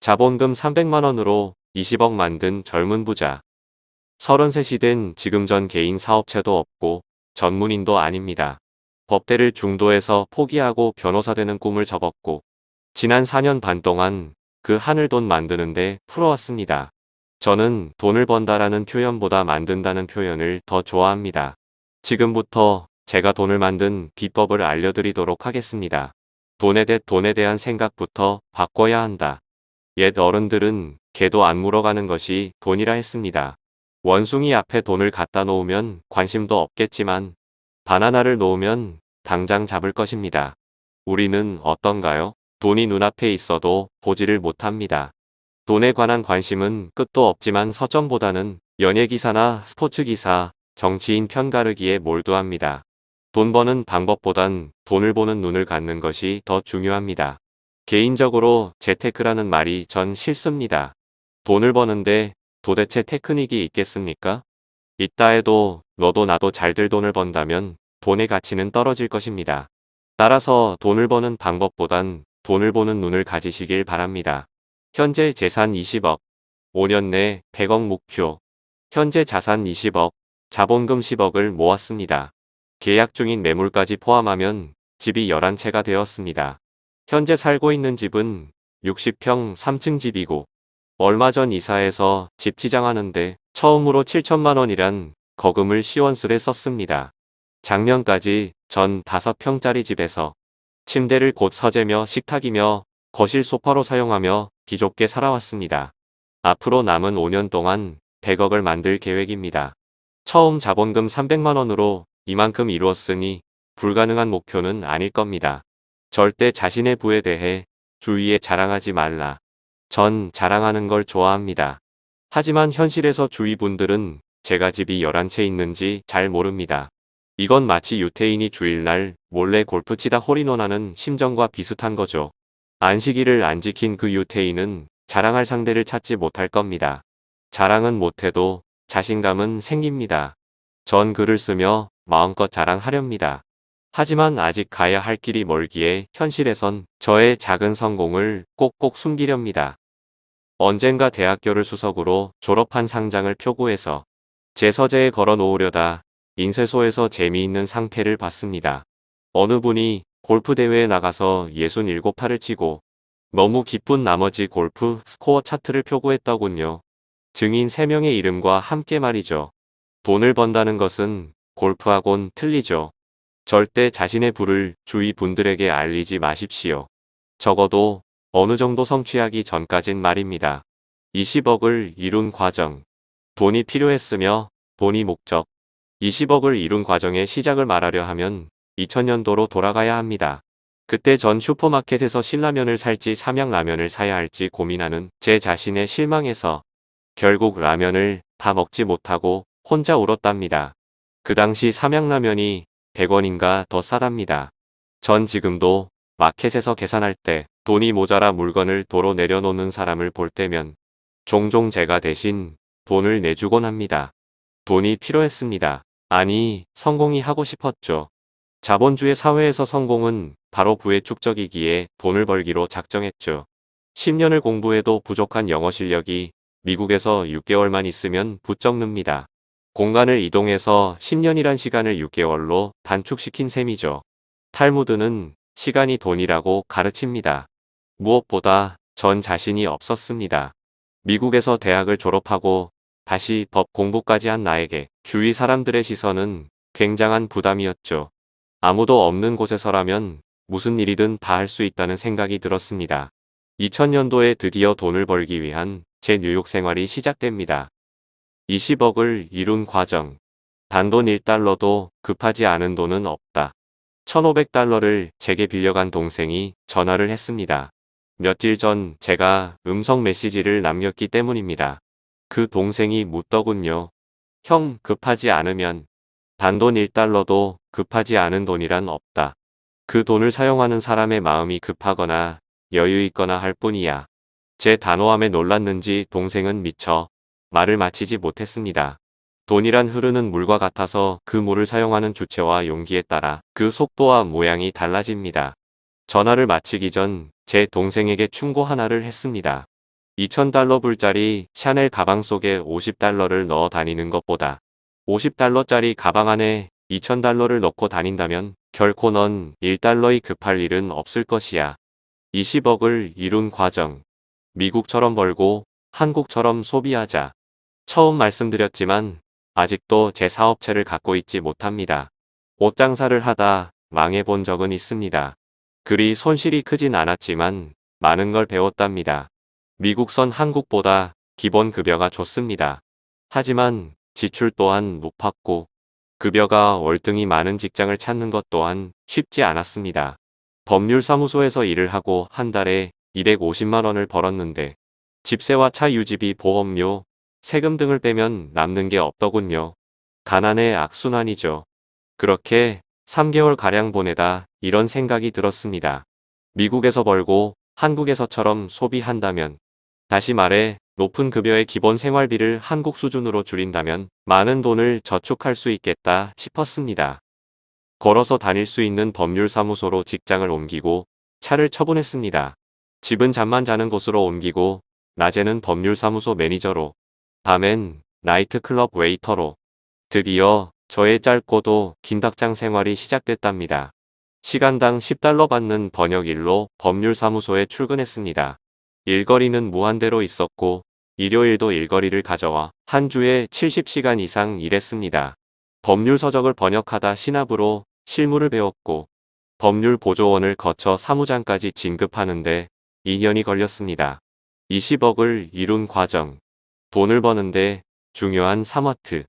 자본금 300만원으로 20억 만든 젊은 부자. 33이 된 지금 전 개인 사업체도 없고 전문인도 아닙니다. 법대를 중도에서 포기하고 변호사 되는 꿈을 접었고 지난 4년 반 동안 그 하늘 돈 만드는데 풀어왔습니다. 저는 돈을 번다라는 표현보다 만든다는 표현을 더 좋아합니다. 지금부터 제가 돈을 만든 비법을 알려드리도록 하겠습니다. 돈에 대 돈에 대한 생각부터 바꿔야 한다. 옛 어른들은 개도 안 물어가는 것이 돈이라 했습니다. 원숭이 앞에 돈을 갖다 놓으면 관심도 없겠지만 바나나를 놓으면 당장 잡을 것입니다. 우리는 어떤가요? 돈이 눈앞에 있어도 보지를 못합니다. 돈에 관한 관심은 끝도 없지만 서점보다는 연예기사나 스포츠기사, 정치인 편가르기에 몰두합니다. 돈 버는 방법보단 돈을 보는 눈을 갖는 것이 더 중요합니다. 개인적으로 재테크라는 말이 전 싫습니다. 돈을 버는데 도대체 테크닉이 있겠습니까? 있다 해도 너도 나도 잘들 돈을 번다면 돈의 가치는 떨어질 것입니다. 따라서 돈을 버는 방법보단 돈을 보는 눈을 가지시길 바랍니다. 현재 재산 20억, 5년 내 100억 목표, 현재 자산 20억, 자본금 10억을 모았습니다. 계약 중인 매물까지 포함하면 집이 11채가 되었습니다. 현재 살고 있는 집은 60평 3층 집이고 얼마 전 이사해서 집 치장하는데 처음으로 7천만원이란 거금을 시원스레 썼습니다. 작년까지 전 5평짜리 집에서 침대를 곧 서재며 식탁이며 거실 소파로 사용하며 기좁게 살아왔습니다. 앞으로 남은 5년 동안 100억을 만들 계획입니다. 처음 자본금 300만원으로 이만큼 이루었으니 불가능한 목표는 아닐 겁니다. 절대 자신의 부에 대해 주위에 자랑하지 말라. 전 자랑하는 걸 좋아합니다. 하지만 현실에서 주위 분들은 제가 집이 11채 있는지 잘 모릅니다. 이건 마치 유태인이 주일날 몰래 골프 치다 홀인원하는 심정과 비슷한 거죠. 안식일을 안 지킨 그 유태인은 자랑할 상대를 찾지 못할 겁니다. 자랑은 못해도 자신감은 생깁니다. 전 글을 쓰며 마음껏 자랑하렵니다. 하지만 아직 가야 할 길이 멀기에 현실에선 저의 작은 성공을 꼭꼭 숨기렵니다. 언젠가 대학교를 수석으로 졸업한 상장을 표구해서 제 서재에 걸어 놓으려다 인쇄소에서 재미있는 상패를 받습니다. 어느 분이 골프 대회에 나가서 67타를 치고 너무 기쁜 나머지 골프 스코어 차트를 표구했더군요. 증인 3명의 이름과 함께 말이죠. 돈을 번다는 것은 골프하곤 틀리죠. 절대 자신의 부를 주위 분들에게 알리지 마십시오. 적어도 어느 정도 성취하기 전까진 말입니다. 20억을 이룬 과정. 돈이 필요했으며 돈이 목적. 20억을 이룬 과정의 시작을 말하려 하면 2000년도로 돌아가야 합니다. 그때 전 슈퍼마켓에서 신라면을 살지 삼양라면을 사야 할지 고민하는 제 자신의 실망에서 결국 라면을 다 먹지 못하고 혼자 울었답니다. 그 당시 삼양라면이 100원인가 더 싸답니다. 전 지금도 마켓에서 계산할 때 돈이 모자라 물건을 도로 내려놓는 사람을 볼 때면 종종 제가 대신 돈을 내주곤 합니다. 돈이 필요했습니다. 아니, 성공이 하고 싶었죠. 자본주의 사회에서 성공은 바로 부의 축적이기에 돈을 벌기로 작정했죠. 10년을 공부해도 부족한 영어 실력이 미국에서 6개월만 있으면 부쩍 늡니다. 공간을 이동해서 10년이란 시간을 6개월로 단축시킨 셈이죠. 탈무드는 시간이 돈이라고 가르칩니다. 무엇보다 전 자신이 없었습니다. 미국에서 대학을 졸업하고 다시 법 공부까지 한 나에게 주위 사람들의 시선은 굉장한 부담이었죠. 아무도 없는 곳에서라면 무슨 일이든 다 할 수 있다는 생각이 들었습니다. 2000년도에 드디어 돈을 벌기 위한 제 뉴욕 생활이 시작됩니다. 20억을 이룬 과정. 단돈 1달러도 급하지 않은 돈은 없다. 1500달러를 제게 빌려간 동생이 전화를 했습니다. 며칠 전 제가 음성 메시지를 남겼기 때문입니다. 그 동생이 묻더군요. 형 급하지 않으면 단돈 1달러도 급하지 않은 돈이란 없다. 그 돈을 사용하는 사람의 마음이 급하거나 여유 있거나 할 뿐이야. 제 단호함에 놀랐는지 동생은 미쳐 말을 마치지 못했습니다. 돈이란 흐르는 물과 같아서 그 물을 사용하는 주체와 용기에 따라 그 속도와 모양이 달라집니다. 전화를 마치기 전 제 동생에게 충고 하나를 했습니다. 2,000달러 불짜리 샤넬 가방 속에 50달러를 넣어 다니는 것보다 50달러짜리 가방 안에 2,000달러를 넣고 다닌다면 결코 넌 1달러이 급할 일은 없을 것이야. 20억을 이룬 과정. 미국처럼 벌고 한국처럼 소비하자. 처음 말씀드렸지만 아직도 제 사업체를 갖고 있지 못합니다. 옷 장사를 하다 망해본 적은 있습니다. 그리 손실이 크진 않았지만 많은 걸 배웠답니다. 미국선 한국보다 기본 급여가 좋습니다. 하지만 지출 또한 높았고 급여가 월등히 많은 직장을 찾는 것 또한 쉽지 않았습니다. 법률사무소에서 일을 하고 한 달에 250만 원을 벌었는데 집세와 차 유지비 보험료, 세금 등을 빼면 남는 게 없더군요. 가난의 악순환이죠. 그렇게 3개월가량 보내다 이런 생각이 들었습니다. 미국에서 벌고 한국에서처럼 소비한다면 다시 말해 높은 급여의 기본 생활비를 한국 수준으로 줄인다면 많은 돈을 저축할 수 있겠다 싶었습니다. 걸어서 다닐 수 있는 법률사무소로 직장을 옮기고 차를 처분했습니다. 집은 잠만 자는 곳으로 옮기고 낮에는 법률사무소 매니저로 밤엔 나이트클럽 웨이터로 드디어 저의 짧고도 긴 닭장 생활이 시작됐답니다. 시간당 10달러 받는 번역일로 법률사무소에 출근했습니다. 일거리는 무한대로 있었고 일요일도 일거리를 가져와 한 주에 70시간 이상 일했습니다. 법률 서적을 번역하다 신압으로 실무를 배웠고 법률 보조원을 거쳐 사무장까지 진급하는데 2년이 걸렸습니다. 20억을 이룬 과정. 돈을 버는데 중요한 3와트.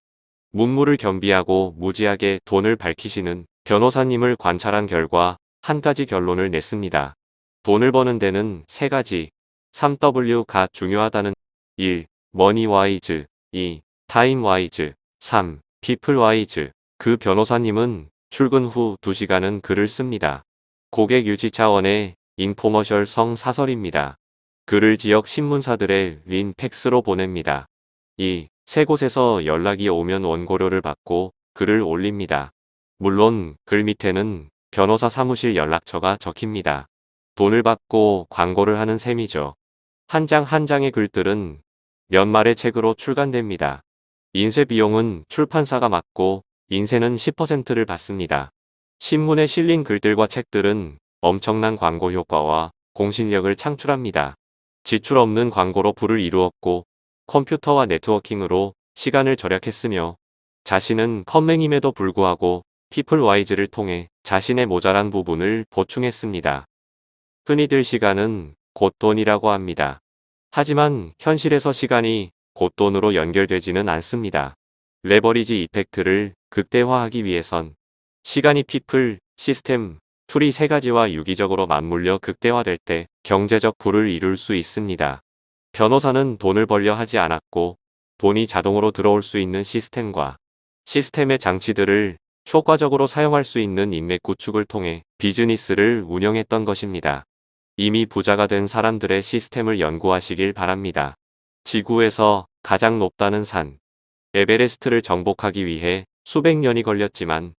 문무를 겸비하고 무지하게 돈을 밝히시는 변호사님을 관찰한 결과 한 가지 결론을 냈습니다. 돈을 버는 데는 세 가지 3W가 중요하다는 1. money wise 2. time wise 3. people wise 그 변호사님은 출근 후 2시간은 글을 씁니다. 고객 유지 차원의 infomercial 성 사설입니다. 글을 지역 신문사들의 린 팩스로 보냅니다. 두세 곳에서 연락이 오면 원고료를 받고 글을 올립니다. 물론 글 밑에는 변호사 사무실 연락처가 적힙니다. 돈을 받고 광고를 하는 셈이죠. 한장한 장의 글들은 연말의 책으로 출간됩니다. 인쇄 비용은 출판사가 맡고 인쇄는 10%를 받습니다. 신문에 실린 글들과 책들은 엄청난 광고 효과와 공신력을 창출합니다. 지출 없는 광고로 부를 이루었고 컴퓨터와 네트워킹으로 시간을 절약했으며 자신은 컴맹임에도 불구하고 people wise를 통해 자신의 모자란 부분을 보충했습니다. 흔히들 시간은 곧 돈이라고 합니다. 하지만 현실에서 시간이 곧 돈으로 연결되지는 않습니다. leverage effect를 극대화하기 위해선 시간이 people, 시스템, tool 이 세 가지와 유기적으로 맞물려 극대화될 때 경제적 부를 이룰 수 있습니다. 변호사는 돈을 벌려 하지 않았고 돈이 자동으로 들어올 수 있는 시스템과 시스템의 장치들을 효과적으로 사용할 수 있는 인맥 구축을 통해 비즈니스를 운영했던 것입니다. 이미 부자가 된 사람들의 시스템을 연구하시길 바랍니다. 지구에서 가장 높다는 산 에베레스트를 정복하기 위해 수백 년이 걸렸지만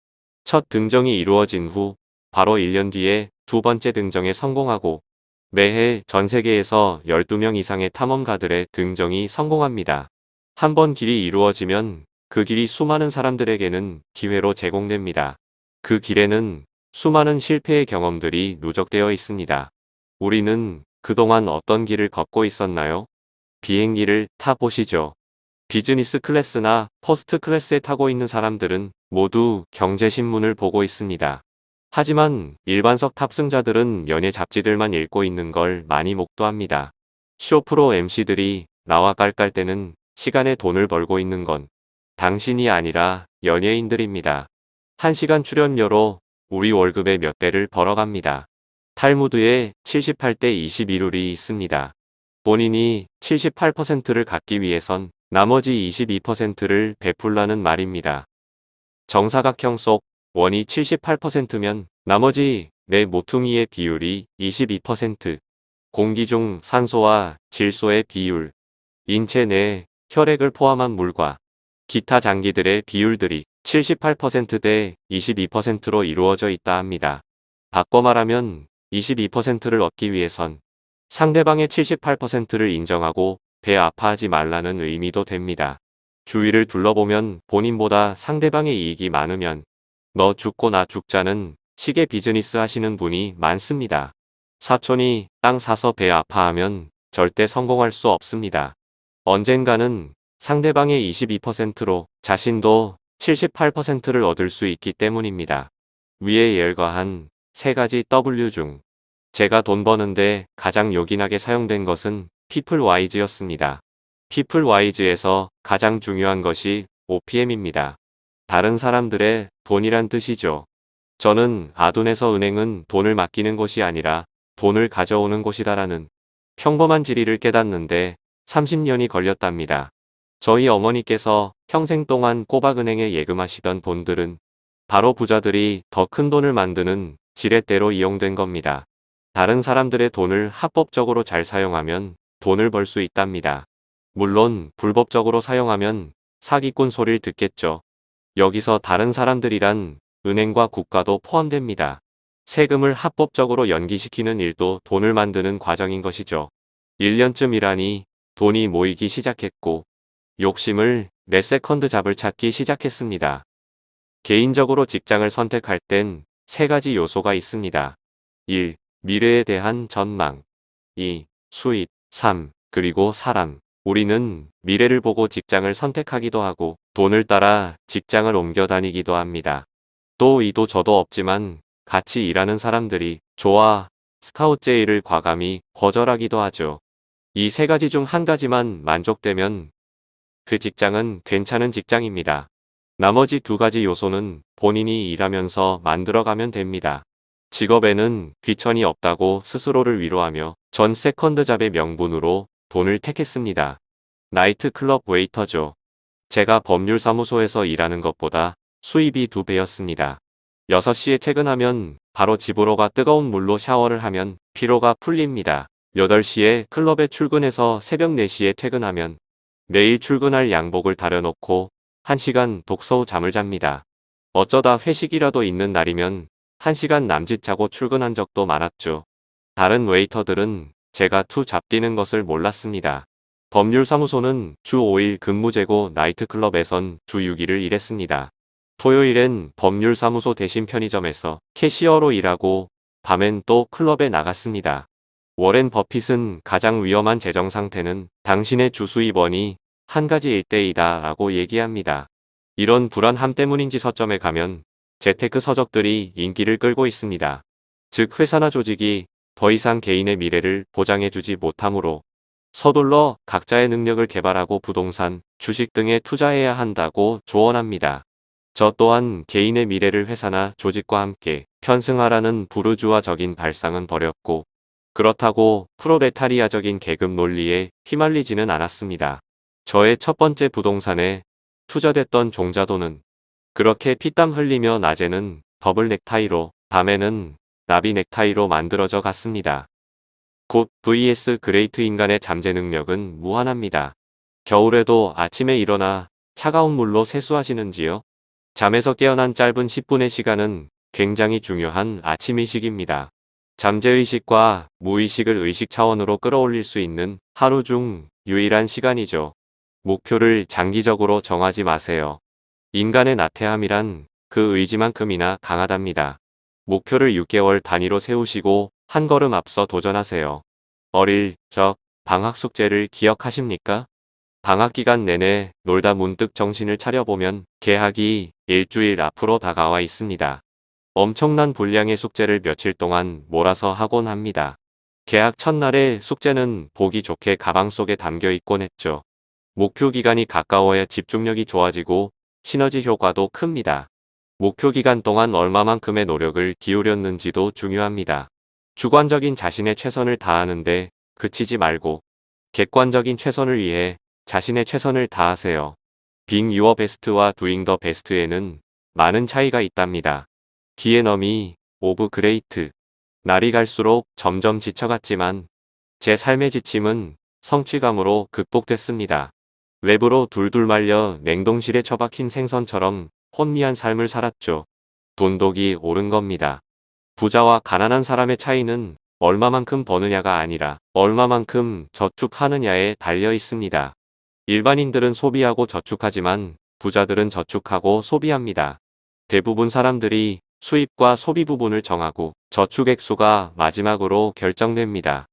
첫 등정이 이루어진 후 바로 1년 뒤에 두 번째 등정에 성공하고 매해 전 세계에서 12명 이상의 탐험가들의 등정이 성공합니다. 한 번 길이 이루어지면 그 길이 수많은 사람들에게는 기회로 제공됩니다. 그 길에는 수많은 실패의 경험들이 누적되어 있습니다. 우리는 그동안 어떤 길을 걷고 있었나요? 비행기를 타보시죠. business class나 first class에 타고 있는 사람들은 모두 경제신문을 보고 있습니다. 하지만 일반석 탑승자들은 연예 잡지들만 읽고 있는 걸 많이 목도합니다. 쇼프로 MC들이 나와 깔깔대는 시간에 돈을 벌고 있는 건 당신이 아니라 연예인들입니다. 1시간 출연료로 우리 월급의 몇 배를 벌어갑니다. 탈무드에 78대 21룰이 있습니다. 본인이 78%를 갖기 위해선 나머지 22%를 베풀라는 말입니다. 정사각형 속 원이 78%면 나머지 내 모퉁이의 비율이 22%, 공기 중 산소와 질소의 비율, 인체 내 혈액을 포함한 물과 기타 장기들의 비율들이 78%대 22%로 이루어져 있다 합니다. 바꿔 말하면 22%를 얻기 위해선 상대방의 78%를 인정하고 배 아파하지 말라는 의미도 됩니다. 주위를 둘러보면 본인보다 상대방의 이익이 많으면 너 죽고 나 죽자는 시계 비즈니스 하시는 분이 많습니다. 사촌이 땅 사서 배 아파하면 절대 성공할 수 없습니다. 언젠가는 상대방의 22%로 자신도 78%를 얻을 수 있기 때문입니다. 위에 열거한 세 가지 W 중 제가 돈 버는데 가장 요긴하게 사용된 것은 피플와이즈였습니다. 피플와이즈에서 가장 중요한 것이 OPM입니다. 다른 사람들의 돈이란 뜻이죠. 저는 아둔에서 은행은 돈을 맡기는 곳이 아니라 돈을 가져오는 곳이다라는 평범한 지리를 깨닫는데 30년이 걸렸답니다. 저희 어머니께서 평생 동안 꼬박은행에 예금하시던 돈들은 바로 부자들이 더 큰 돈을 만드는 지렛대로 이용된 겁니다. 다른 사람들의 돈을 합법적으로 잘 사용하면 돈을 벌 수 있답니다. 물론 불법적으로 사용하면 사기꾼 소리를 듣겠죠. 여기서 다른 사람들이란 은행과 국가도 포함됩니다. 세금을 합법적으로 연기시키는 일도 돈을 만드는 과정인 것이죠. 1년쯤 일하니 돈이 모이기 시작했고 욕심을 내 second job을 찾기 시작했습니다. 개인적으로 직장을 선택할 땐 세 가지 요소가 있습니다. 1. 미래에 대한 전망 2. 수입 3. 그리고 사람 우리는 미래를 보고 직장을 선택하기도 하고 돈을 따라 직장을 옮겨 다니기도 합니다. 또 이도 저도 없지만 같이 일하는 사람들이 좋아 스카우트제의를 과감히 거절하기도 하죠. 이 세 가지 중 한 가지만 만족되면 그 직장은 괜찮은 직장입니다. 나머지 두 가지 요소는 본인이 일하면서 만들어가면 됩니다. 직업에는 귀천이 없다고 스스로를 위로하며 전 second job의 명분으로 돈을 택했습니다. 나이트클럽 웨이터죠. 제가 법률사무소에서 일하는 것보다 수입이 두 배였습니다. 6시에 퇴근하면 바로 집으로 가 뜨거운 물로 샤워를 하면 피로가 풀립니다. 8시에 클럽에 출근해서 새벽 4시에 퇴근하면 매일 출근할 양복을 다려놓고 1시간 독서 후 잠을 잡니다. 어쩌다 회식이라도 있는 날이면 1시간 남짓 자고 출근한 적도 많았죠. 다른 웨이터들은 제가 two job 뛰는 것을 몰랐습니다. 법률사무소는 주 5일 근무제고 나이트클럽에선 주 6일을 일했습니다. 토요일엔 법률사무소 대신 편의점에서 캐시어로 일하고 밤엔 또 클럽에 나갔습니다. 워렌 버핏은 가장 위험한 재정 상태는 당신의 주수입원이 한 가지 일대이다 라고 얘기합니다. 이런 불안함 때문인지 서점에 가면 재테크 서적들이 인기를 끌고 있습니다. 즉 회사나 조직이 더 이상 개인의 미래를 보장해주지 못하므로 서둘러 각자의 능력을 개발하고 부동산, 주식 등에 투자해야 한다고 조언합니다. 저 또한 개인의 미래를 회사나 조직과 함께 편승하라는 부르주아적인 발상은 버렸고 그렇다고 프로레타리아적인 계급 논리에 휘말리지는 않았습니다. 저의 첫 번째 부동산에 투자됐던 종자돈은 그렇게 피땀 흘리며 낮에는 더블 넥타이로 밤에는 나비 넥타이로 만들어져 갔습니다. Good vs great 인간의 잠재 능력은 무한합니다. 겨울에도 아침에 일어나 차가운 물로 세수하시는지요? 잠에서 깨어난 짧은 10분의 시간은 굉장히 중요한 아침 의식입니다. 잠재의식과 무의식을 의식 차원으로 끌어올릴 수 있는 하루 중 유일한 시간이죠. 목표를 장기적으로 정하지 마세요. 인간의 나태함이란 그 의지만큼이나 강하답니다. 목표를 6개월 단위로 세우시고 한 걸음 앞서 도전하세요. 어릴 적 방학 숙제를 기억하십니까? 방학 기간 내내 놀다 문득 정신을 차려보면 개학이 일주일 앞으로 다가와 있습니다. 엄청난 분량의 숙제를 며칠 동안 몰아서 하곤 합니다. 개학 첫날에 숙제는 보기 좋게 가방 속에 담겨 있곤 했죠. 목표 기간이 가까워야 집중력이 좋아지고 시너지 효과도 큽니다. 목표 기간 동안 얼마만큼의 노력을 기울였는지도 중요합니다. 주관적인 자신의 최선을 다하는데 그치지 말고 객관적인 최선을 위해 자신의 최선을 다하세요. being your best와 doing the best에는 많은 차이가 있답니다. The enemy of great 날이 갈수록 점점 지쳐갔지만 제 삶의 지침은 성취감으로 극복됐습니다. 외부로 둘둘 말려 냉동실에 처박힌 생선처럼 혼미한 삶을 살았죠. 돈독이 오른 겁니다. 부자와 가난한 사람의 차이는 얼마만큼 버느냐가 아니라 얼마만큼 저축하느냐에 달려 있습니다. 일반인들은 소비하고 저축하지만 부자들은 저축하고 소비합니다. 대부분 사람들이 수입과 소비 부분을 정하고 저축 액수가 마지막으로 결정됩니다.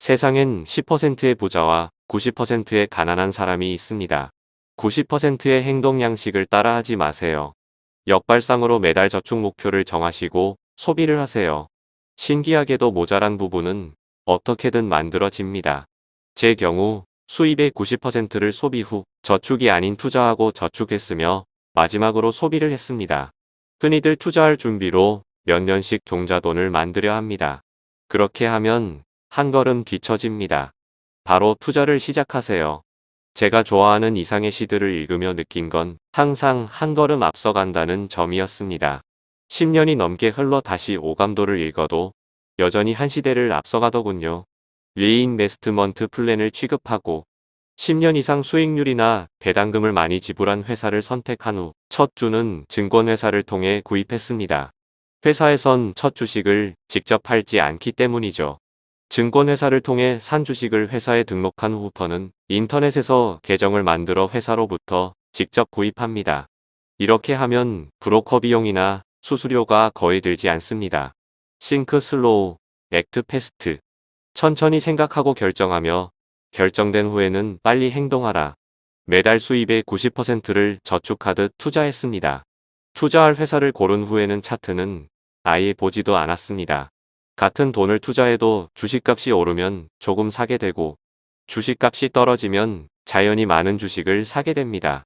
세상엔 10%의 부자와 90%의 가난한 사람이 있습니다. 90%의 행동 양식을 따라하지 마세요. 역발상으로 매달 저축 목표를 정하시고 소비를 하세요. 신기하게도 모자란 부분은 어떻게든 만들어집니다. 제 경우 수입의 90%를 소비 후 저축이 아닌 투자하고 저축했으며 마지막으로 소비를 했습니다. 흔히들 투자할 준비로 몇 년씩 종자돈을 만들려 합니다. 그렇게 하면 한 걸음 뒤처집니다. 바로 투자를 시작하세요. 제가 좋아하는 이상의 시들을 읽으며 느낀 건 항상 한 걸음 앞서간다는 점이었습니다. 10년이 넘게 흘러 다시 오감도를 읽어도 여전히 한 시대를 앞서가더군요. reinvestment plan을 취급하고 10년 이상 수익률이나 배당금을 많이 지불한 회사를 선택한 후 첫 주는 증권회사를 통해 구입했습니다. 회사에선 첫 주식을 직접 팔지 않기 때문이죠. 증권회사를 통해 산 주식을 회사에 등록한 후부터는 인터넷에서 계정을 만들어 회사로부터 직접 구입합니다. 이렇게 하면 브로커 비용이나 수수료가 거의 들지 않습니다. Think slow, act fast. 천천히 생각하고 결정하며 결정된 후에는 빨리 행동하라. 매달 수입의 90%를 저축하듯 투자했습니다. 투자할 회사를 고른 후에는 차트는 아예 보지도 않았습니다. 같은 돈을 투자해도 주식값이 오르면 조금 사게 되고 주식값이 떨어지면 자연히 많은 주식을 사게 됩니다.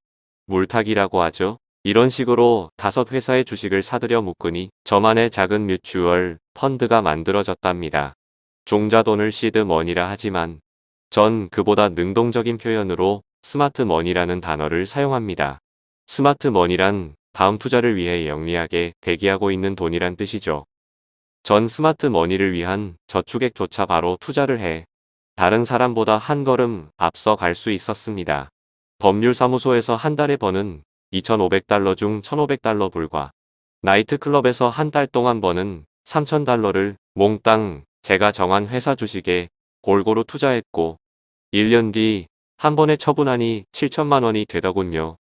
물타기라고 하죠. 이런 식으로 다섯 회사의 주식을 사들여 묶으니 저만의 작은 뮤추얼 펀드가 만들어졌답니다. 종자돈을 시드머니라 하지만 전 그보다 능동적인 표현으로 스마트머니라는 단어를 사용합니다. 스마트머니란 다음 투자를 위해 영리하게 대기하고 있는 돈이란 뜻이죠. 전 스마트머니를 위한 저축액조차 바로 투자를 해 다른 사람보다 한 걸음 앞서 갈 수 있었습니다. 법률사무소에서 한 달에 버는 2,500달러 중 1,500달러 불과 나이트클럽에서 한 달 동안 버는 3,000달러를 몽땅 제가 정한 회사 주식에 골고루 투자했고 1년 뒤 한 번에 처분하니 7천만 원이 되더군요.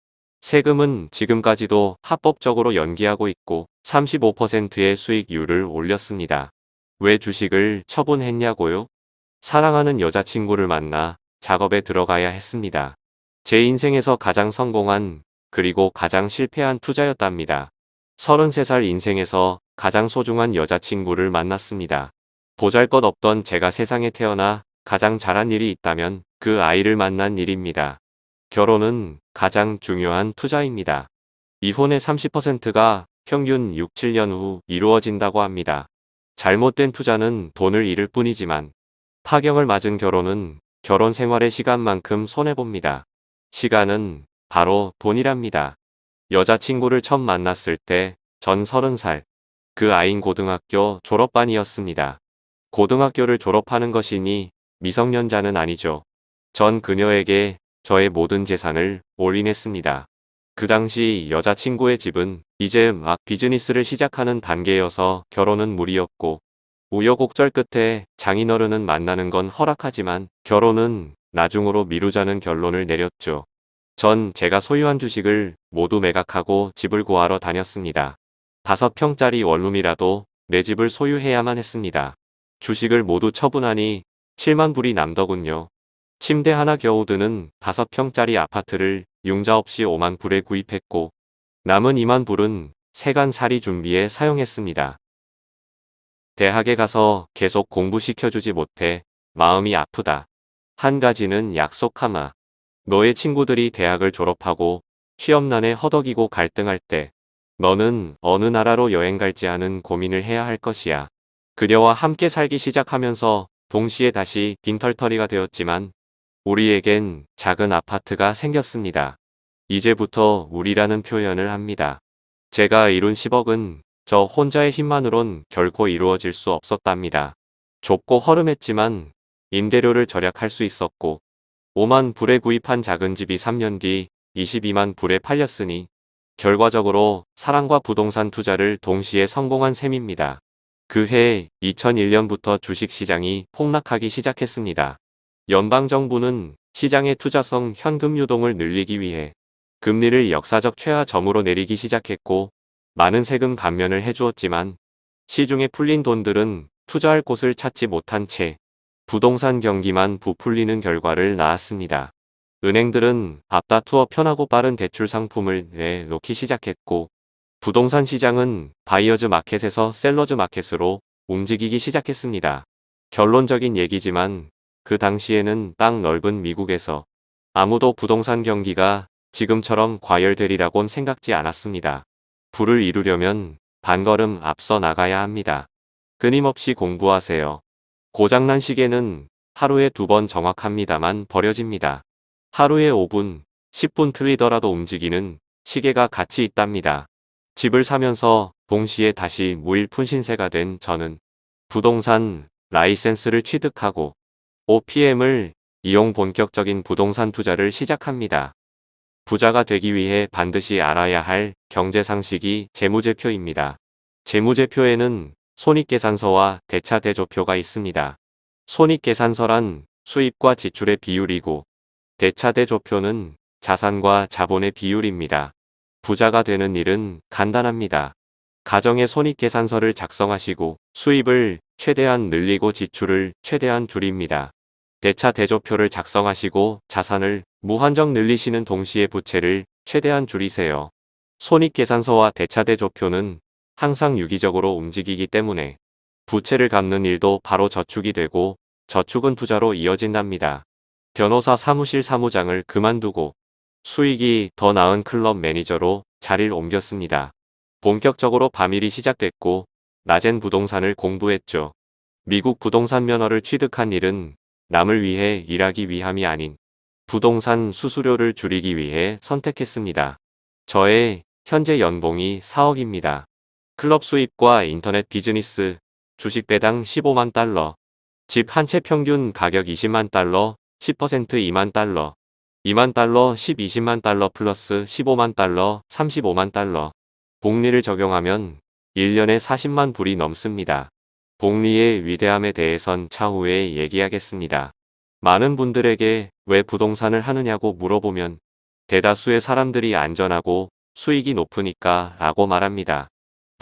세금은 지금까지도 합법적으로 연기하고 있고 35%의 수익률을 올렸습니다. 왜 주식을 처분했냐고요? 사랑하는 여자친구를 만나 작업에 들어가야 했습니다. 제 인생에서 가장 성공한 그리고 가장 실패한 투자였답니다. 33살 인생에서 가장 소중한 여자친구를 만났습니다. 보잘것 없던 제가 세상에 태어나 가장 잘한 일이 있다면 그 아이를 만난 일입니다. 결혼은 가장 중요한 투자입니다. 이혼의 30%가 평균 6, 7년 후 이루어진다고 합니다. 잘못된 투자는 돈을 잃을 뿐이지만 파경을 맞은 결혼은 결혼 생활의 시간만큼 손해봅니다. 시간은 바로 돈이랍니다. 여자친구를 처음 만났을 때 전 30살. 그 아인 고등학교 졸업반이었습니다. 고등학교를 졸업하는 것이니 미성년자는 아니죠. 전 그녀에게 저의 모든 재산을 올인했습니다. 그 당시 여자친구의 집은 이제 막 비즈니스를 시작하는 단계여서 결혼은 무리였고 우여곡절 끝에 장인어른은 만나는 건 허락하지만 결혼은 나중으로 미루자는 결론을 내렸죠. 전 제가 소유한 주식을 모두 매각하고 집을 구하러 다녔습니다. 다섯 평짜리 원룸이라도 내 집을 소유해야만 했습니다. 주식을 모두 처분하니 7만 불이 남더군요. 침대 하나 겨우 드는 5평짜리 아파트를 융자 없이 5만 불에 구입했고 남은 2만 불은 세간 살이 준비에 사용했습니다. 대학에 가서 계속 공부시켜주지 못해 마음이 아프다. 한 가지는 약속하마. 너의 친구들이 대학을 졸업하고 취업난에 허덕이고 갈등할 때 너는 어느 나라로 여행 갈지 하는 고민을 해야 할 것이야. 그녀와 함께 살기 시작하면서 동시에 다시 빈털터리가 되었지만 우리에겐 작은 아파트가 생겼습니다. 이제부터 우리라는 표현을 합니다. 제가 이룬 10억은 저 혼자의 힘만으론 결코 이루어질 수 없었답니다. 좁고 허름했지만 임대료를 절약할 수 있었고 5만 불에 구입한 작은 집이 3년 뒤 22만 불에 팔렸으니 결과적으로 사랑과 부동산 투자를 동시에 성공한 셈입니다. 그해 2001년부터 주식시장이 폭락하기 시작했습니다. 연방정부는 시장의 투자성 현금 유동을 늘리기 위해 금리를 역사적 최하점으로 내리기 시작했고 많은 세금 감면을 해주었지만 시중에 풀린 돈들은 투자할 곳을 찾지 못한 채 부동산 경기만 부풀리는 결과를 낳았습니다. 은행들은 앞다투어 편하고 빠른 대출 상품을 내놓기 시작했고 부동산 시장은 buyer's market에서 seller's market으로 움직이기 시작했습니다. 결론적인 얘기지만 그 당시에는 땅 넓은 미국에서 아무도 부동산 경기가 지금처럼 과열되리라곤 생각지 않았습니다. 부를 이루려면 반걸음 앞서 나가야 합니다. 끊임없이 공부하세요. 고장난 시계는 하루에 두 번 정확합니다만 버려집니다. 하루에 5분, 10분 틀리더라도 움직이는 시계가 가치 있답니다. 집을 사면서 동시에 다시 무일푼 신세가 된 저는 부동산 라이센스를 취득하고 OPM을 이용 본격적인 부동산 투자를 시작합니다. 부자가 되기 위해 반드시 알아야 할 경제상식이 재무제표입니다. 재무제표에는 손익계산서와 대차대조표가 있습니다. 손익계산서란 수입과 지출의 비율이고 대차대조표는 자산과 자본의 비율입니다. 부자가 되는 일은 간단합니다. 가정의 손익계산서를 작성하시고 수입을 최대한 늘리고 지출을 최대한 줄입니다. 대차 대조표를 작성하시고 자산을 무한정 늘리시는 동시에 부채를 최대한 줄이세요. 손익계산서와 대차 대조표는 항상 유기적으로 움직이기 때문에 부채를 갚는 일도 바로 저축이 되고 저축은 투자로 이어진답니다. 변호사 사무실 사무장을 그만두고 수익이 더 나은 클럽 매니저로 자리를 옮겼습니다. 본격적으로 밤일이 시작됐고 낮엔 부동산을 공부했죠. 미국 부동산 면허를 취득한 일은 남을 위해 일하기 위함이 아닌 부동산 수수료를 줄이기 위해 선택했습니다. 저의 현재 연봉이 4억입니다. 클럽 수입과 인터넷 비즈니스, 주식 배당 15만 달러, 집 한 채 평균 가격 20만 달러, 10% 2만 달러, 2만 달러, 10, 20만 달러 플러스 15만 달러, 35만 달러. 복리를 적용하면 1년에 40만 불이 넘습니다. 복리의 위대함에 대해선 차후에 얘기하겠습니다. 많은 분들에게 왜 부동산을 하느냐고 물어보면 대다수의 사람들이 안전하고 수익이 높으니까 라고 말합니다.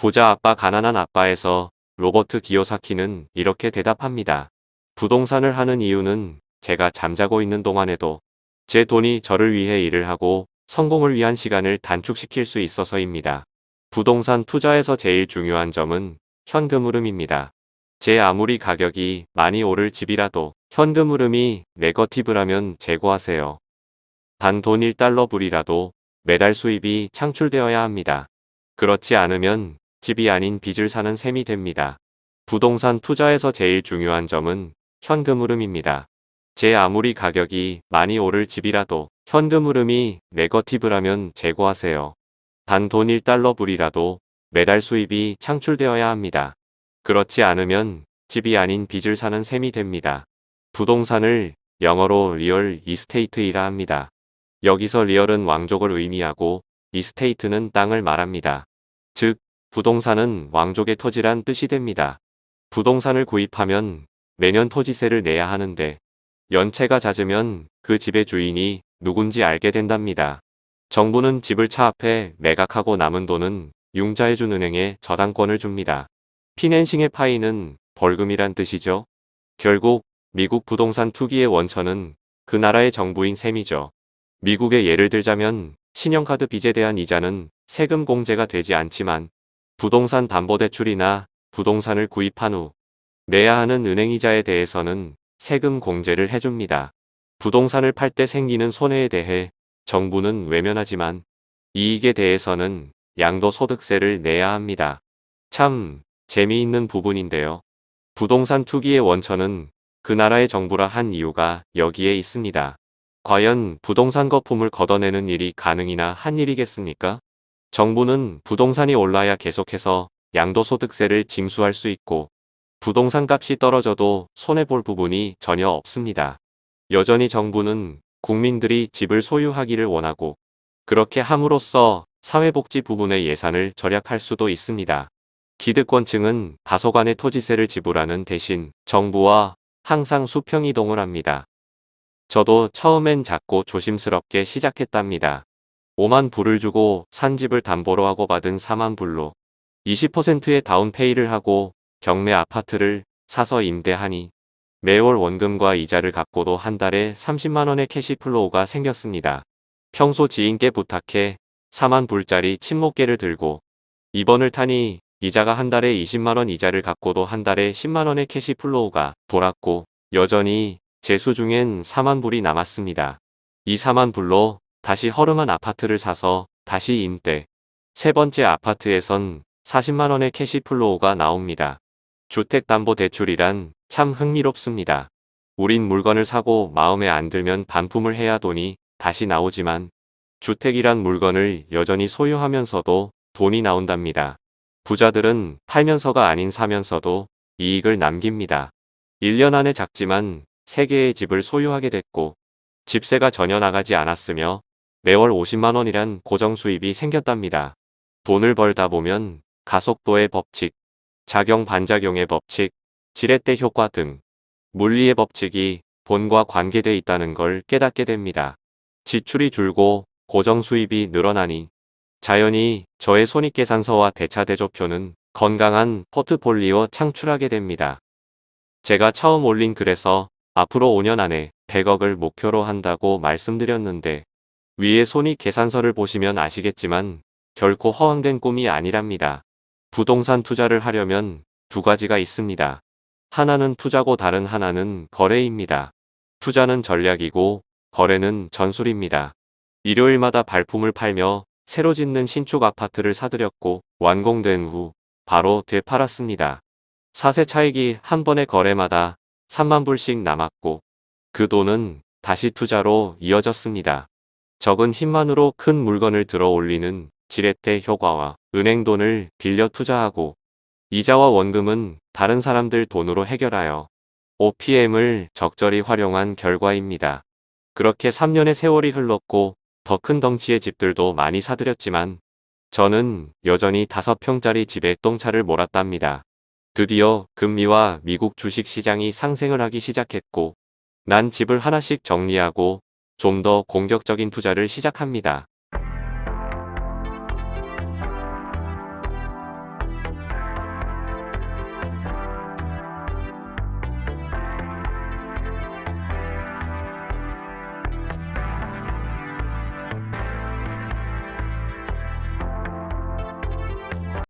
부자 아빠 가난한 아빠에서 로버트 기요사키는 이렇게 대답합니다. 부동산을 하는 이유는 제가 잠자고 있는 동안에도 제 돈이 저를 위해 일을 하고 성공을 위한 시간을 단축시킬 수 있어서입니다. 부동산 투자에서 제일 중요한 점은 현금 흐름입니다. 제 아무리 가격이 많이 오를 집이라도 현금 흐름이 네거티브라면 제고하세요. 단 돈 1달러 불이라도 매달 수입이 창출되어야 합니다. 그렇지 않으면 집이 아닌 빚을 사는 셈이 됩니다. 부동산 투자에서 제일 중요한 점은 현금 흐름입니다. 제 아무리 가격이 많이 오를 집이라도 현금 흐름이 네거티브라면 제고하세요. 단 돈 1달러 불이라도 매달 수입이 창출되어야 합니다. 그렇지 않으면 집이 아닌 빚을 사는 셈이 됩니다. 부동산을 영어로 real estate이라 합니다. 여기서 real은 왕족을 의미하고 estate는 땅을 말합니다. 즉, 부동산은 왕족의 토지란 뜻이 됩니다. 부동산을 구입하면 매년 토지세를 내야 하는데 연체가 잦으면 그 집의 주인이 누군지 알게 된답니다. 정부는 집을 차 앞에 매각하고 남은 돈은 융자해준 은행에 저당권을 줍니다. 피낸싱의 파이는 벌금이란 뜻이죠. 결국 미국 부동산 투기의 원천은 그 나라의 정부인 셈이죠. 미국의 예를 들자면 신용카드 빚에 대한 이자는 세금 공제가 되지 않지만 부동산 담보대출이나 부동산을 구입한 후 내야 하는 은행이자에 대해서는 세금 공제를 해줍니다. 부동산을 팔 때 생기는 손해에 대해 정부는 외면하지만 이익에 대해서는 양도소득세를 내야 합니다. 참 재미있는 부분인데요. 부동산 투기의 원천은 그 나라의 정부라 한 이유가 여기에 있습니다. 과연 부동산 거품을 걷어내는 일이 가능이나 한 일이겠습니까? 정부는 부동산이 올라야 계속해서 양도소득세를 징수할 수 있고 부동산 값이 떨어져도 손해볼 부분이 전혀 없습니다. 여전히 정부는 국민들이 집을 소유하기를 원하고 그렇게 함으로써 사회복지 부분의 예산을 절약할 수도 있습니다. 기득권층은 다소간의 토지세를 지불하는 대신 정부와 항상 수평 이동을 합니다. 저도 처음엔 작고 조심스럽게 시작했답니다. 5만 불을 주고 산 집을 담보로 하고 받은 4만 불로 20%의 down pay를 하고 경매 아파트를 사서 임대하니 매월 원금과 이자를 갚고도 한 달에 30만원의 cash flow가 생겼습니다. 평소 지인께 부탁해 4만 불짜리 친목계를 들고 2번을 타니 이자가 한 달에 20만원 이자를 갚고도 한 달에 10만원의 cash flow가 돌았고 여전히 제 수중엔 4만 불이 남았습니다. 이 4만 불로 다시 허름한 아파트를 사서 다시 임대. 세 번째 아파트에선 40만원의 cash flow가 나옵니다. 주택담보대출이란 참 흥미롭습니다. 우린 물건을 사고 마음에 안 들면 반품을 해야 돈이 다시 나오지만 주택이란 물건을 여전히 소유하면서도 돈이 나온답니다. 부자들은 팔면서가 아닌 사면서도 이익을 남깁니다. 1년 안에 작지만 3개의 집을 소유하게 됐고 집세가 전혀 나가지 않았으며 매월 50만원이란 고정 수입이 생겼답니다. 돈을 벌다 보면 가속도의 법칙, 작용 반작용의 법칙, 지렛대 효과 등 물리의 법칙이 돈과 관계돼 있다는 걸 깨닫게 됩니다. 지출이 줄고 고정 수입이 늘어나니 자연히 저의 손익계산서와 대차대조표는 건강한 포트폴리오 창출하게 됩니다. 제가 처음 올린 글에서 앞으로 5년 안에 100억을 목표로 한다고 말씀드렸는데 위에 손익계산서를 보시면 아시겠지만 결코 허황된 꿈이 아니랍니다. 부동산 투자를 하려면 두 가지가 있습니다. 하나는 투자고 다른 하나는 거래입니다. 투자는 전략이고 거래는 전술입니다. 일요일마다 발품을 팔며 새로 짓는 신축 아파트를 사들였고 완공된 후 바로 되팔았습니다. 사세 차익이 한 번의 거래마다 3만 불씩 남았고 그 돈은 다시 투자로 이어졌습니다. 적은 힘만으로 큰 물건을 들어 올리는 지렛대 효과와 은행 돈을 빌려 투자하고 이자와 원금은 다른 사람들 돈으로 해결하여 OPM을 적절히 활용한 결과입니다. 그렇게 3년의 세월이 흘렀고 더 큰 덩치의 집들도 많이 사들였지만 저는 여전히 5평짜리 집에 똥차를 몰았답니다. 드디어 금리와 미국 주식 시장이 상승을 하기 시작했고 난 집을 하나씩 정리하고 좀 더 공격적인 투자를 시작합니다.